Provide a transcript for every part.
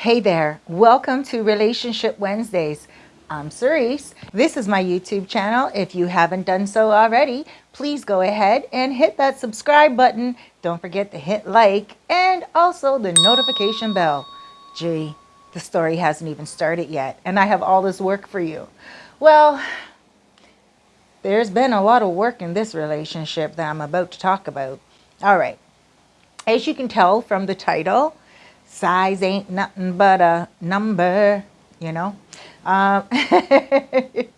Hey there, welcome to Relationship Wednesdays. I'm Cerise. This is my YouTube channel. If you haven't done so already, please go ahead and hit that subscribe button. Don't forget to hit like and also the notification bell. Gee, the story hasn't even started yet and I have all this work for you. Well, there's been a lot of work in this relationship that I'm about to talk about. All right. As you can tell from the title, size ain't nothing but a number, you know. Um, it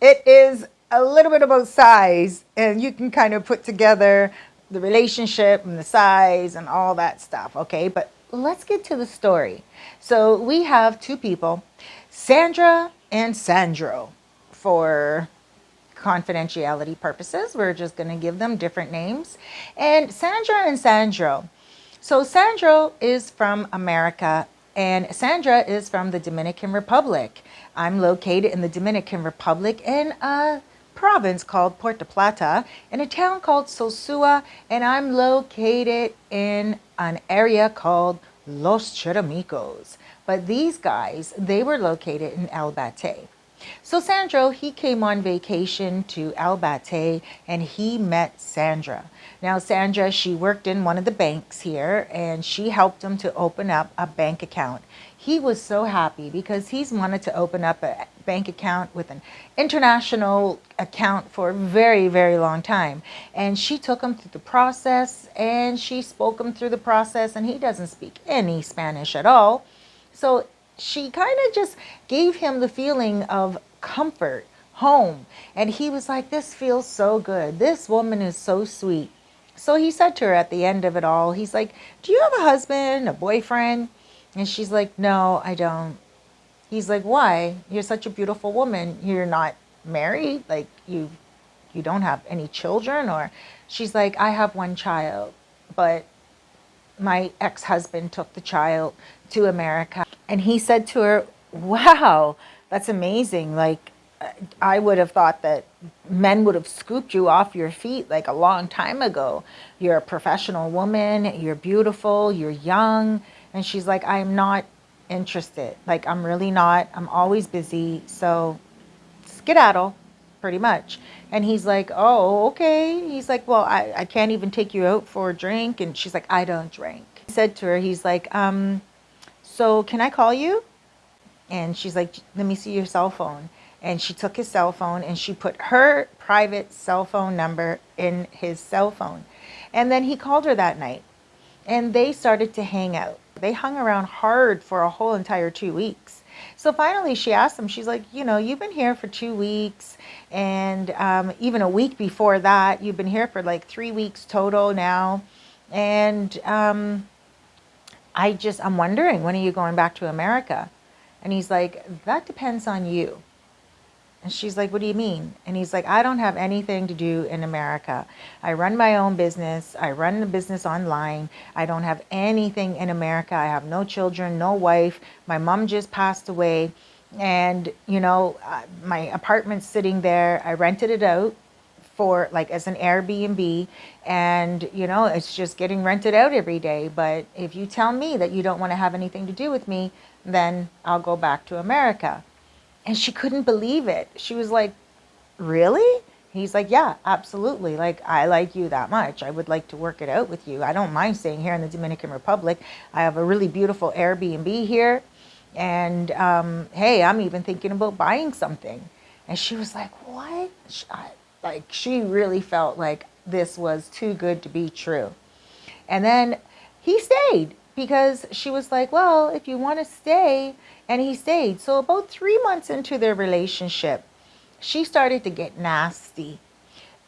is a little bit about size and you can kind of put together the relationship and the size and all that stuff, okay? But let's get to the story. So we have two people, Sandra and Sandro, for confidentiality purposes. We're just going to give them different names. And Sandra and Sandro. So Sandro is from America and Sandra is from the Dominican Republic. I'm located in the Dominican Republic in a province called Puerto Plata in a town called Sosua and I'm located in an area called Los Charamicos. But these guys, they were located in El Batey. So Sandro, he came on vacation to El Batey and he met Sandra. Now Sandra, she worked in one of the banks here and she helped him to open up a bank account. He was so happy because he's wanted to open up a bank account with an international account for a very, very long time. And she took him through the process and she spoke him through the process and he doesn't speak any Spanish at all. So she kind of just gave him the feeling of comfort, home. And he was like, this feels so good. This woman is so sweet. So he said to her at the end of it all, he's like, do you have a husband, a boyfriend? And she's like, no, I don't. He's like, why? You're such a beautiful woman. You're not married. Like you, you don't have any children or she's like, I have one child, but my ex-husband took the child to America and he said to her, wow, that's amazing. Like, I would have thought that men would have scooped you off your feet like a long time ago. You're a professional woman. You're beautiful. You're young. And she's like, I'm not interested. Like, I'm really not. I'm always busy. So skedaddle, pretty much. And he's like, oh, okay. He's like, well, I, I can't even take you out for a drink. And she's like, I don't drink. He said to her, he's like, um, so can I call you? And she's like, let me see your cell phone. And she took his cell phone and she put her private cell phone number in his cell phone. And then he called her that night and they started to hang out. They hung around hard for a whole entire two weeks. So finally she asked him, she's like, you know, you've been here for two weeks and um, even a week before that, you've been here for like three weeks total now. And um, I just, I'm wondering, when are you going back to America? And he's like, that depends on you. And she's like, what do you mean? And he's like, I don't have anything to do in America. I run my own business. I run the business online. I don't have anything in America. I have no children, no wife. My mom just passed away. And, you know, uh, my apartment's sitting there. I rented it out for like as an Airbnb and you know it's just getting rented out every day. But if you tell me that you don't want to have anything to do with me then I'll go back to America. And she couldn't believe it. She was like really? He's like yeah absolutely. Like I like you that much. I would like to work it out with you. I don't mind staying here in the Dominican Republic. I have a really beautiful Airbnb here. And um, hey I'm even thinking about buying something. And she was like what like she really felt like this was too good to be true. And then he stayed because she was like, well, if you want to stay, and he stayed. So about three months into their relationship, she started to get nasty.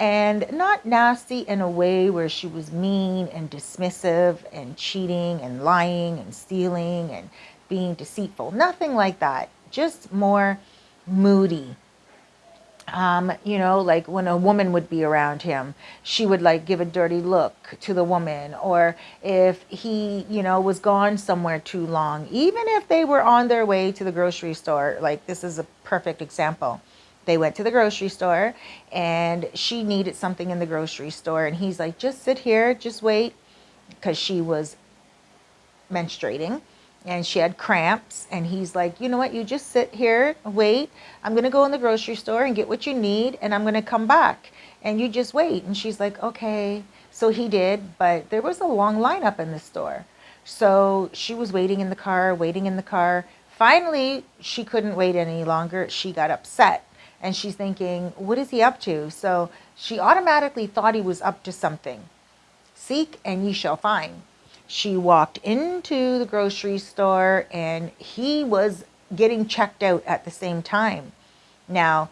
And not nasty in a way where she was mean and dismissive and cheating and lying and stealing and being deceitful. Nothing like that. Just more moody um, you know, like when a woman would be around him, she would like give a dirty look to the woman. Or if he, you know, was gone somewhere too long, even if they were on their way to the grocery store, like this is a perfect example. They went to the grocery store and she needed something in the grocery store. And he's like, just sit here, just wait. Because she was menstruating and she had cramps and he's like you know what? You just sit here wait. I'm going to go in the grocery store and get what you need and i'm going to come back and you just wait. And she's like okay. So he did but there was a long lineup in the store. So she was waiting in the car waiting in the car. Finally she couldn't wait any longer. She got upset and she's thinking what is he up to? So she automatically thought he was up to something. Seek and ye shall find she walked into the grocery store and he was getting checked out at the same time. Now,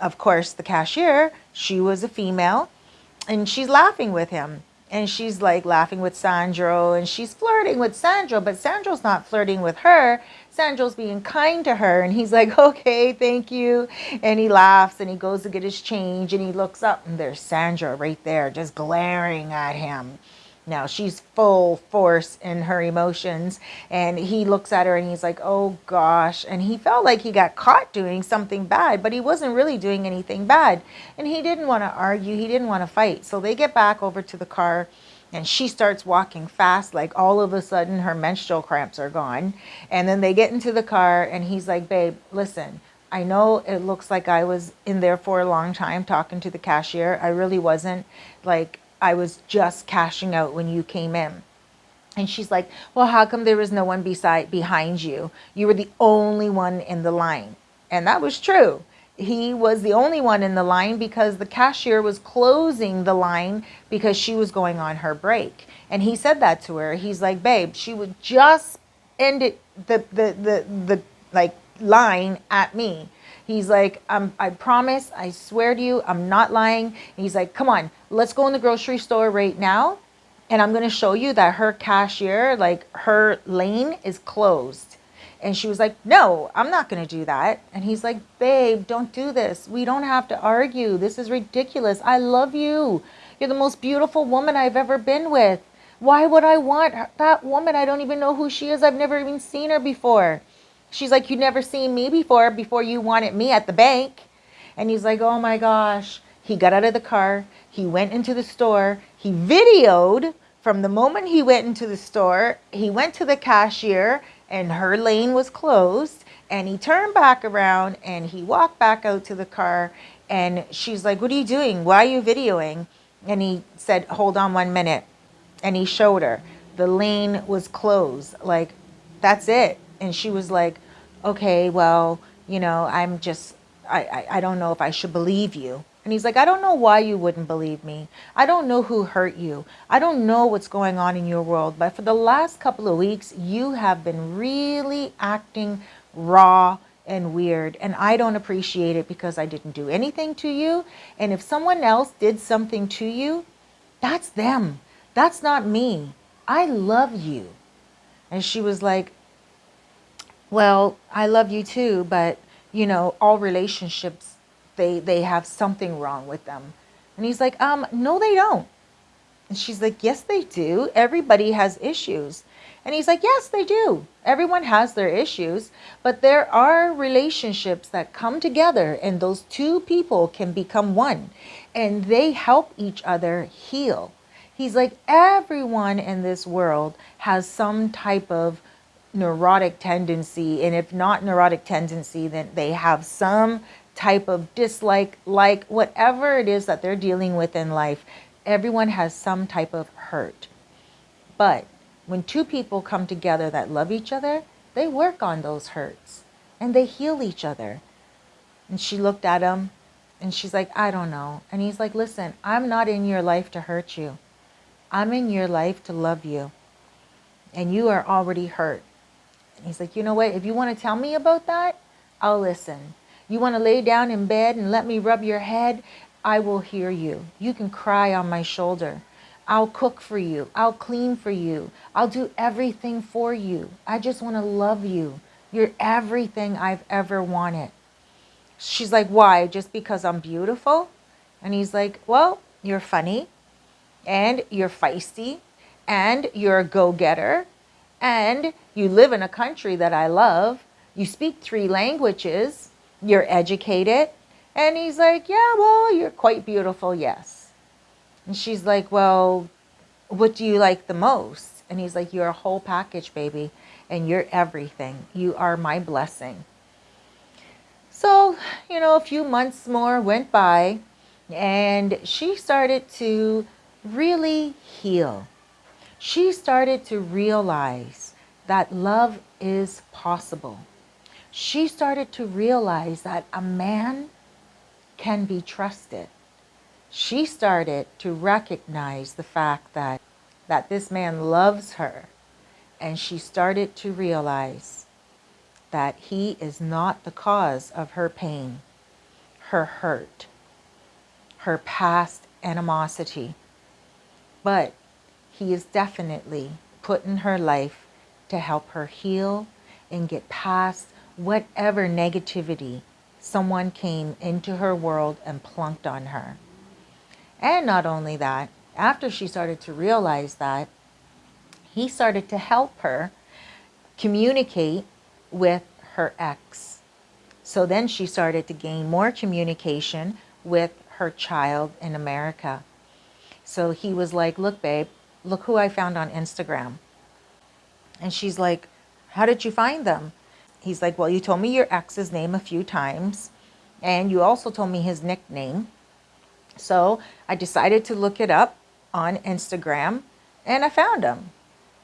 of course, the cashier, she was a female and she's laughing with him. And she's like laughing with Sandro and she's flirting with Sandro, but Sandro's not flirting with her. Sandro's being kind to her and he's like, okay, thank you. And he laughs and he goes to get his change and he looks up and there's Sandra right there just glaring at him. Now she's full force in her emotions, and he looks at her and he's like, Oh gosh. And he felt like he got caught doing something bad, but he wasn't really doing anything bad. And he didn't want to argue, he didn't want to fight. So they get back over to the car and she starts walking fast like all of a sudden her menstrual cramps are gone and then they get into the car and he's like babe listen i know it looks like i was in there for a long time talking to the cashier i really wasn't like I was just cashing out when you came in. And she's like, well, how come there was no one beside behind you? You were the only one in the line. And that was true. He was the only one in the line because the cashier was closing the line because she was going on her break. And he said that to her. He's like, babe, she would just end it the the the, the like line at me He's like, um, I promise, I swear to you, I'm not lying. And he's like, come on, let's go in the grocery store right now. And I'm going to show you that her cashier, like her lane is closed. And she was like, no, I'm not going to do that. And he's like, babe, don't do this. We don't have to argue. This is ridiculous. I love you. You're the most beautiful woman I've ever been with. Why would I want that woman? I don't even know who she is. I've never even seen her before. She's like, you never seen me before, before you wanted me at the bank. And he's like, oh my gosh. He got out of the car. He went into the store. He videoed from the moment he went into the store. He went to the cashier and her lane was closed. And he turned back around and he walked back out to the car. And she's like, what are you doing? Why are you videoing? And he said, hold on one minute. And he showed her. The lane was closed. Like, that's it. And she was like, okay, well, you know, I'm just, I, I, I don't know if I should believe you. And he's like, I don't know why you wouldn't believe me. I don't know who hurt you. I don't know what's going on in your world. But for the last couple of weeks, you have been really acting raw and weird. And I don't appreciate it because I didn't do anything to you. And if someone else did something to you, that's them. That's not me. I love you. And she was like, well, I love you too, but you know, all relationships, they, they have something wrong with them. And he's like, um, no, they don't. And she's like, yes, they do. Everybody has issues. And he's like, yes, they do. Everyone has their issues, but there are relationships that come together and those two people can become one and they help each other heal. He's like, everyone in this world has some type of neurotic tendency. And if not neurotic tendency, then they have some type of dislike, like whatever it is that they're dealing with in life. Everyone has some type of hurt. But when two people come together that love each other, they work on those hurts and they heal each other. And she looked at him and she's like, I don't know. And he's like, listen, I'm not in your life to hurt you. I'm in your life to love you. And you are already hurt. He's like, you know what? If you want to tell me about that, I'll listen. You want to lay down in bed and let me rub your head? I will hear you. You can cry on my shoulder. I'll cook for you. I'll clean for you. I'll do everything for you. I just want to love you. You're everything I've ever wanted. She's like, why? Just because I'm beautiful? And he's like, well, you're funny and you're feisty and you're a go-getter and you live in a country that I love, you speak three languages, you're educated. And he's like, yeah, well, you're quite beautiful, yes. And she's like, well, what do you like the most? And he's like, you're a whole package, baby. and you're everything. You are my blessing. So, you know, a few months more went by and she started to really heal. She started to realize that love is possible. She started to realize that a man can be trusted. She started to recognize the fact that, that this man loves her. And she started to realize that he is not the cause of her pain, her hurt, her past animosity, but he is definitely put in her life to help her heal and get past whatever negativity someone came into her world and plunked on her. And not only that, after she started to realize that, he started to help her communicate with her ex. So then she started to gain more communication with her child in America. So he was like, look, babe, look who I found on Instagram. And she's like, how did you find them? He's like, well, you told me your ex's name a few times. And you also told me his nickname. So I decided to look it up on Instagram and I found him.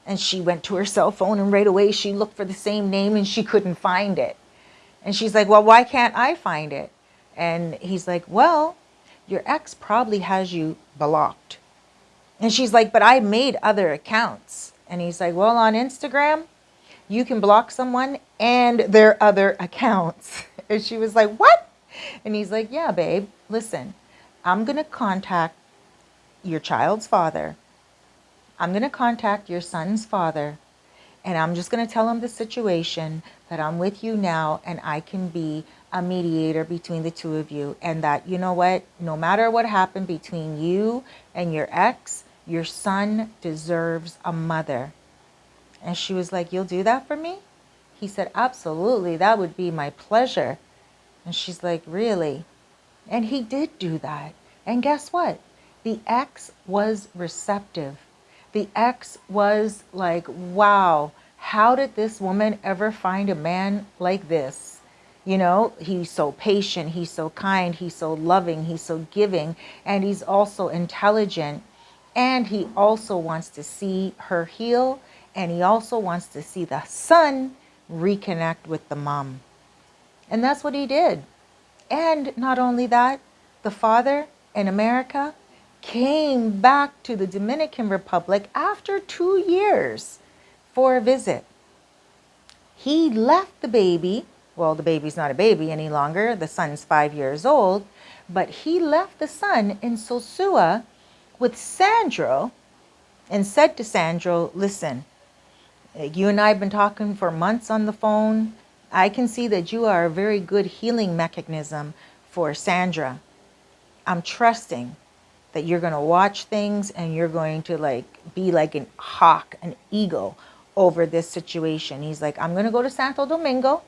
And she went to her cell phone and right away she looked for the same name and she couldn't find it. And she's like, well, why can't I find it? And he's like, well, your ex probably has you blocked. And she's like, but I made other accounts. And he's like, well, on Instagram, you can block someone and their other accounts. And she was like, what? And he's like, yeah, babe, listen, I'm going to contact your child's father I'm going to contact your son's father and I'm just going to tell him the situation that I'm with you now and I can be a mediator between the two of you and that, you know what, no matter what happened between you and your ex, your son deserves a mother. And she was like, you'll do that for me? He said, absolutely, that would be my pleasure. And she's like, really? And he did do that. And guess what? The ex was receptive the ex was like, wow, how did this woman ever find a man like this? You know, he's so patient, he's so kind, he's so loving, he's so giving, and he's also intelligent. And he also wants to see her heal, and he also wants to see the son reconnect with the mom. And that's what he did. And not only that, the father in America came back to the Dominican Republic after two years for a visit. He left the baby, well, the baby's not a baby any longer, the son's five years old, but he left the son in Sosua with Sandro and said to Sandro, listen, you and I have been talking for months on the phone. I can see that you are a very good healing mechanism for Sandra. I'm trusting that you're going to watch things and you're going to like be like an hawk, an eagle over this situation. He's like, I'm going to go to Santo Domingo.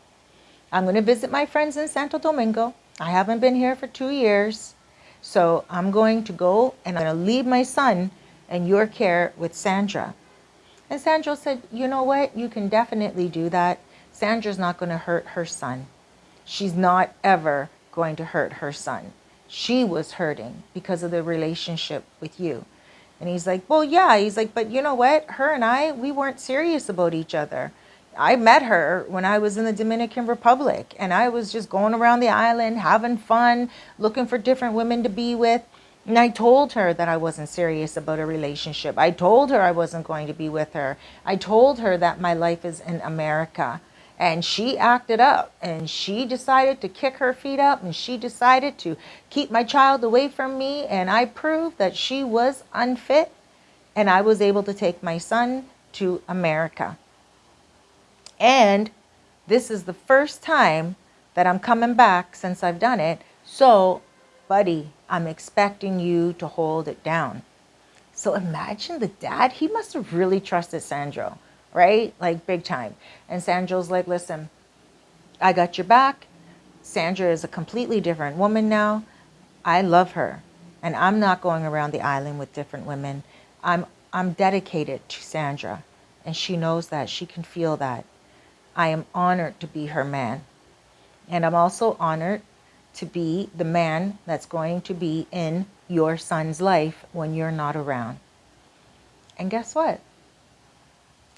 I'm going to visit my friends in Santo Domingo. I haven't been here for two years. So I'm going to go and I'm going to leave my son in your care with Sandra. And Sandra said, you know what? You can definitely do that. Sandra's not going to hurt her son. She's not ever going to hurt her son she was hurting because of the relationship with you. And he's like, well, yeah. He's like, but you know what? Her and I, we weren't serious about each other. I met her when I was in the Dominican Republic and I was just going around the island, having fun, looking for different women to be with. And I told her that I wasn't serious about a relationship. I told her I wasn't going to be with her. I told her that my life is in America and she acted up and she decided to kick her feet up and she decided to keep my child away from me and I proved that she was unfit and I was able to take my son to America. And this is the first time that I'm coming back since I've done it. So, buddy, I'm expecting you to hold it down. So imagine the dad, he must have really trusted Sandro right? Like big time. And Sandro's like, listen, I got your back. Sandra is a completely different woman now. I love her. And I'm not going around the island with different women. I'm, I'm dedicated to Sandra. And she knows that. She can feel that. I am honored to be her man. And I'm also honored to be the man that's going to be in your son's life when you're not around. And guess what?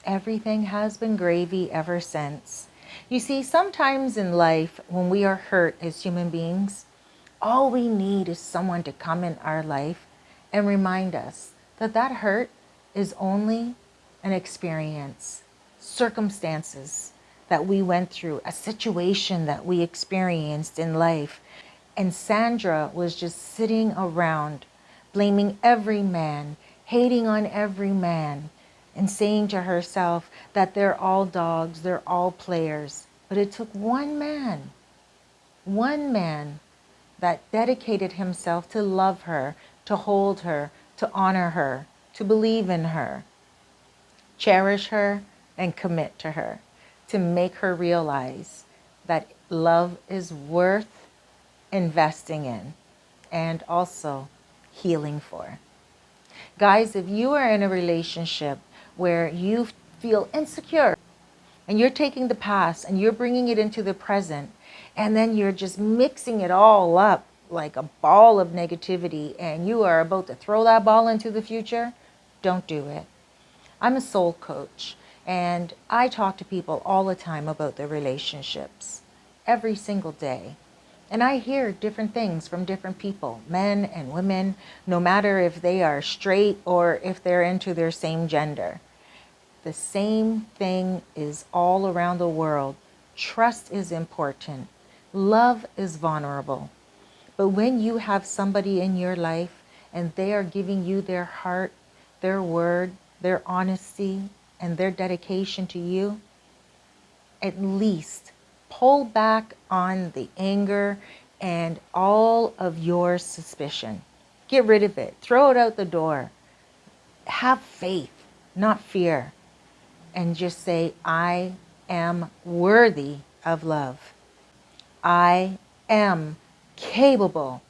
Everything has been gravy ever since. You see, sometimes in life, when we are hurt as human beings, all we need is someone to come in our life and remind us that that hurt is only an experience, circumstances that we went through, a situation that we experienced in life. And Sandra was just sitting around, blaming every man, hating on every man, and saying to herself that they're all dogs, they're all players. But it took one man, one man that dedicated himself to love her, to hold her, to honor her, to believe in her, cherish her, and commit to her, to make her realize that love is worth investing in and also healing for. Guys, if you are in a relationship where you feel insecure and you're taking the past and you're bringing it into the present and then you're just mixing it all up like a ball of negativity and you are about to throw that ball into the future, don't do it. I'm a soul coach and I talk to people all the time about their relationships every single day. And I hear different things from different people, men and women, no matter if they are straight or if they're into their same gender. The same thing is all around the world. Trust is important. Love is vulnerable. But when you have somebody in your life and they are giving you their heart, their word, their honesty, and their dedication to you, at least pull back on the anger and all of your suspicion. Get rid of it. Throw it out the door. Have faith, not fear. And just say, I am worthy of love. I am capable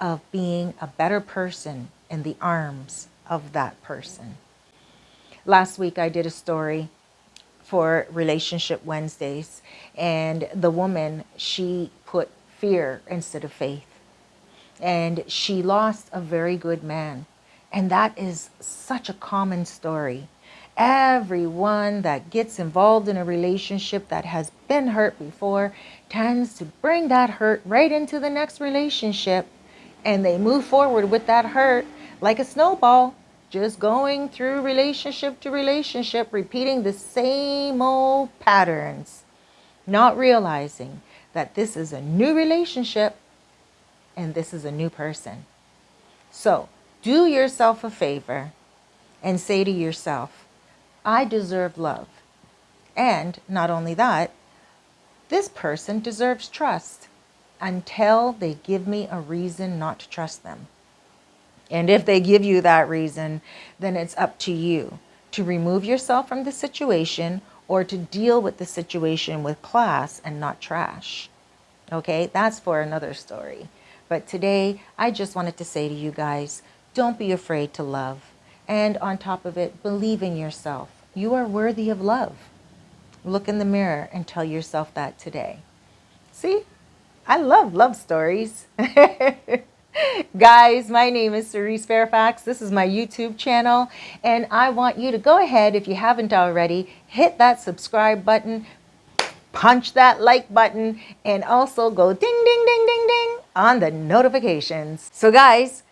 of being a better person in the arms of that person. Last week I did a story for Relationship Wednesdays and the woman, she put fear instead of faith. And she lost a very good man. And that is such a common story. Everyone that gets involved in a relationship that has been hurt before tends to bring that hurt right into the next relationship and they move forward with that hurt like a snowball, just going through relationship to relationship, repeating the same old patterns, not realizing that this is a new relationship and this is a new person. So do yourself a favor and say to yourself, I deserve love. And not only that, this person deserves trust until they give me a reason not to trust them. And if they give you that reason, then it's up to you to remove yourself from the situation or to deal with the situation with class and not trash. Okay, that's for another story. But today, I just wanted to say to you guys, don't be afraid to love. And on top of it, believe in yourself. You are worthy of love. Look in the mirror and tell yourself that today. See, I love love stories. Guys, my name is Cerise Fairfax. This is my YouTube channel, and I want you to go ahead, if you haven't already, hit that subscribe button, punch that like button, and also go ding, ding, ding, ding, ding on the notifications. So guys,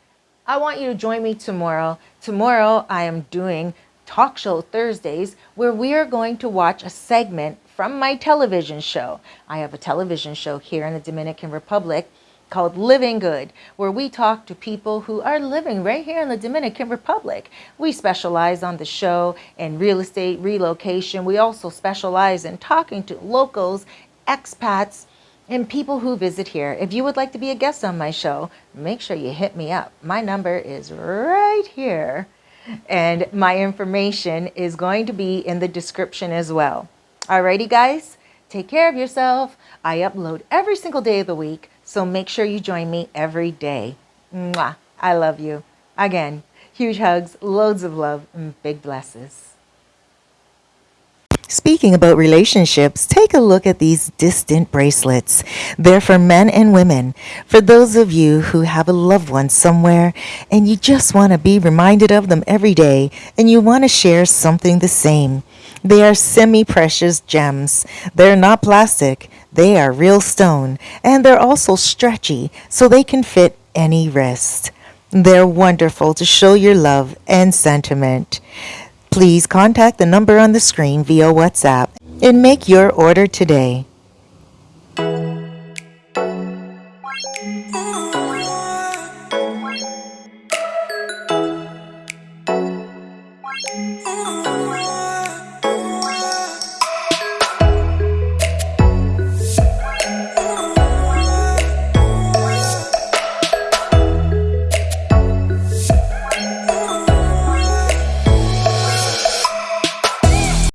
I want you to join me tomorrow. Tomorrow, I am doing Talk Show Thursdays, where we are going to watch a segment from my television show. I have a television show here in the Dominican Republic called Living Good, where we talk to people who are living right here in the Dominican Republic. We specialize on the show in real estate relocation. We also specialize in talking to locals, expats, and people who visit here. If you would like to be a guest on my show, make sure you hit me up. My number is right here and my information is going to be in the description as well. Alrighty guys, take care of yourself. I upload every single day of the week, so make sure you join me every day. Mwah. I love you. Again, huge hugs, loads of love, and big blesses. Speaking about relationships, take a look at these distant bracelets. They're for men and women. For those of you who have a loved one somewhere and you just want to be reminded of them every day and you want to share something the same. They are semi precious gems. They're not plastic, they are real stone, and they're also stretchy so they can fit any wrist. They're wonderful to show your love and sentiment. Please contact the number on the screen via WhatsApp and make your order today.